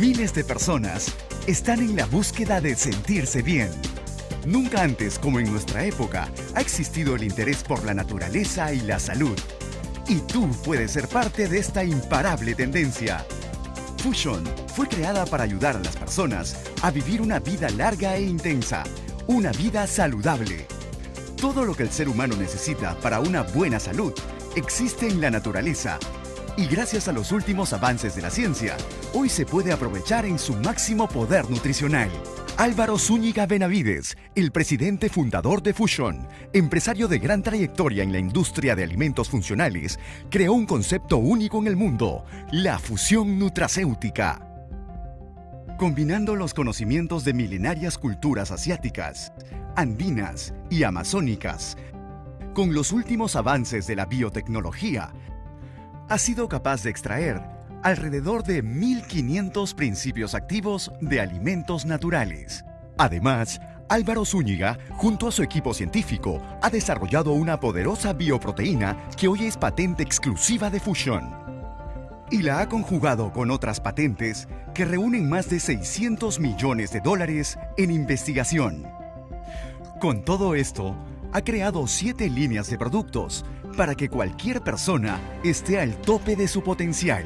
Miles de personas están en la búsqueda de sentirse bien. Nunca antes, como en nuestra época, ha existido el interés por la naturaleza y la salud. Y tú puedes ser parte de esta imparable tendencia. Fusion fue creada para ayudar a las personas a vivir una vida larga e intensa, una vida saludable. Todo lo que el ser humano necesita para una buena salud existe en la naturaleza y gracias a los últimos avances de la ciencia, hoy se puede aprovechar en su máximo poder nutricional. Álvaro Zúñiga Benavides, el presidente fundador de Fusion, empresario de gran trayectoria en la industria de alimentos funcionales, creó un concepto único en el mundo, la fusión nutracéutica. Combinando los conocimientos de milenarias culturas asiáticas, andinas y amazónicas, con los últimos avances de la biotecnología, ha sido capaz de extraer alrededor de 1.500 principios activos de alimentos naturales. Además, Álvaro Zúñiga, junto a su equipo científico, ha desarrollado una poderosa bioproteína que hoy es patente exclusiva de Fusion. Y la ha conjugado con otras patentes que reúnen más de 600 millones de dólares en investigación. Con todo esto, ha creado siete líneas de productos para que cualquier persona esté al tope de su potencial.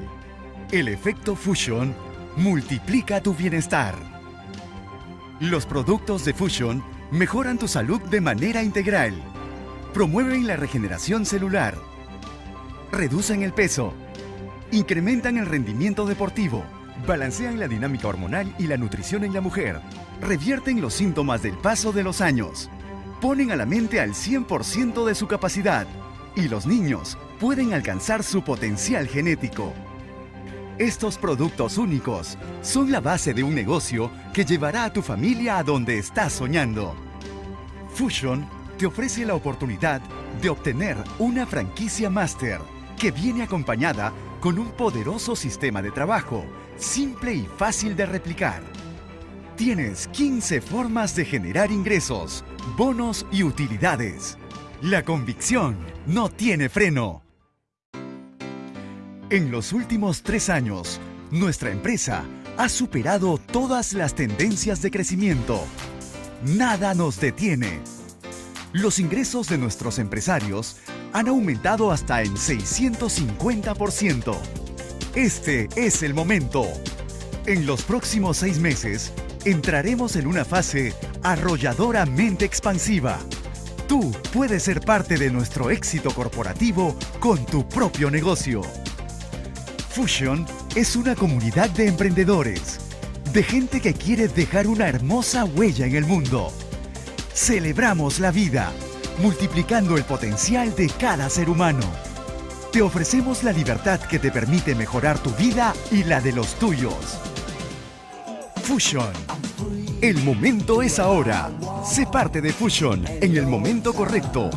El efecto Fusion multiplica tu bienestar. Los productos de Fusion mejoran tu salud de manera integral. Promueven la regeneración celular. Reducen el peso. Incrementan el rendimiento deportivo. Balancean la dinámica hormonal y la nutrición en la mujer. Revierten los síntomas del paso de los años. Ponen a la mente al 100% de su capacidad y los niños pueden alcanzar su potencial genético. Estos productos únicos son la base de un negocio que llevará a tu familia a donde estás soñando. Fusion te ofrece la oportunidad de obtener una franquicia máster que viene acompañada con un poderoso sistema de trabajo, simple y fácil de replicar. Tienes 15 formas de generar ingresos, bonos y utilidades. La convicción no tiene freno. En los últimos tres años, nuestra empresa ha superado todas las tendencias de crecimiento. Nada nos detiene. Los ingresos de nuestros empresarios han aumentado hasta en 650%. Este es el momento. En los próximos seis meses, entraremos en una fase arrolladoramente expansiva Tú puedes ser parte de nuestro éxito corporativo con tu propio negocio. Fusion es una comunidad de emprendedores, de gente que quiere dejar una hermosa huella en el mundo. Celebramos la vida, multiplicando el potencial de cada ser humano. Te ofrecemos la libertad que te permite mejorar tu vida y la de los tuyos. Fusion. El momento es ahora. Sé parte de Fusion en el momento correcto,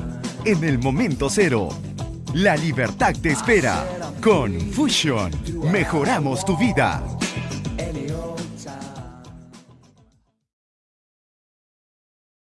en el momento cero. La libertad te espera. Con Fusion, mejoramos tu vida.